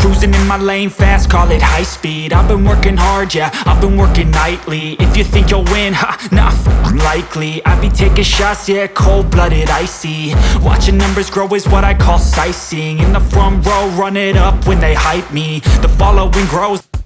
Cruising in my lane fast, call it high speed. I've been working hard, yeah, I've been working nightly. If you think you'll win, ha, nah, f***ing likely. I be taking shots, yeah, cold-blooded, icy. Watching numbers grow is what I call sightseeing. In the front row, run it up when they hype me. The following grows.